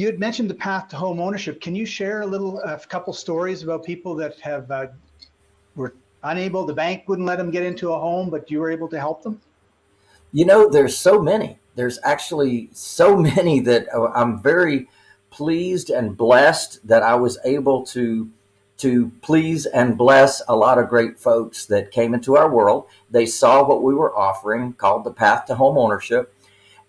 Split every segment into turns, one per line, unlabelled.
you had mentioned the path to home ownership. Can you share a little, a couple stories about people that have uh, were unable, the bank wouldn't let them get into a home, but you were able to help them?
You know, there's so many. There's actually so many that uh, I'm very pleased and blessed that I was able to to please and bless a lot of great folks that came into our world. They saw what we were offering called the path to home ownership.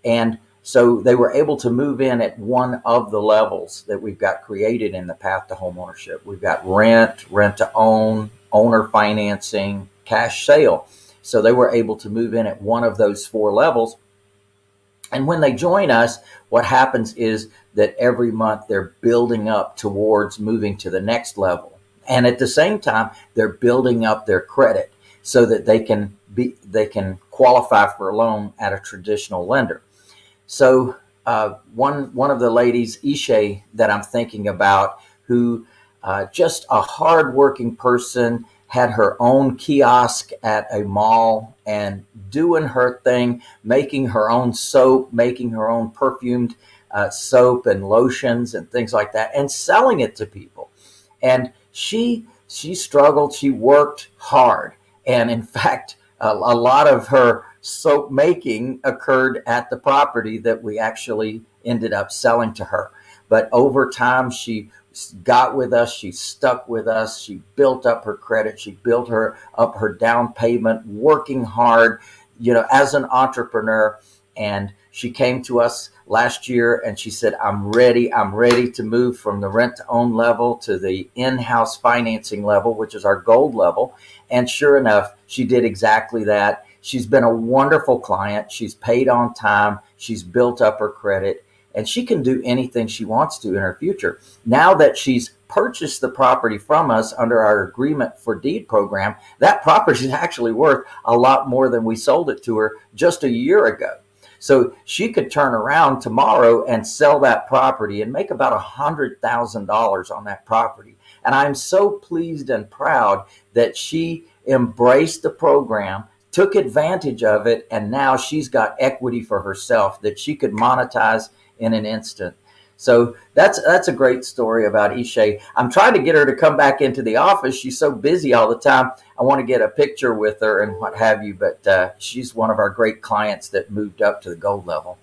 And so they were able to move in at one of the levels that we've got created in the path to homeownership. We've got rent, rent to own, owner financing, cash sale. So they were able to move in at one of those four levels. And when they join us, what happens is that every month they're building up towards moving to the next level. And at the same time, they're building up their credit so that they can be, they can qualify for a loan at a traditional lender. So uh, one, one of the ladies, Ishe, that I'm thinking about, who uh, just a hardworking person, had her own kiosk at a mall and doing her thing, making her own soap, making her own perfumed uh, soap and lotions and things like that, and selling it to people. And she she struggled. She worked hard, and in fact, a, a lot of her soap making occurred at the property that we actually ended up selling to her. But over time, she got with us. She stuck with us. She built up her credit. She built her up her down payment, working hard, you know, as an entrepreneur. And she came to us last year and she said, I'm ready. I'm ready to move from the rent to own level to the in-house financing level, which is our gold level. And sure enough, she did exactly that. She's been a wonderful client. She's paid on time. She's built up her credit and she can do anything she wants to in her future. Now that she's purchased the property from us under our agreement for deed program, that property is actually worth a lot more than we sold it to her just a year ago. So she could turn around tomorrow and sell that property and make about a hundred thousand dollars on that property. And I'm so pleased and proud that she embraced the program took advantage of it and now she's got equity for herself that she could monetize in an instant. So that's that's a great story about Ishe. I'm trying to get her to come back into the office. She's so busy all the time. I want to get a picture with her and what have you, but uh, she's one of our great clients that moved up to the gold level.